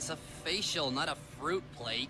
It's a facial, not a fruit plate.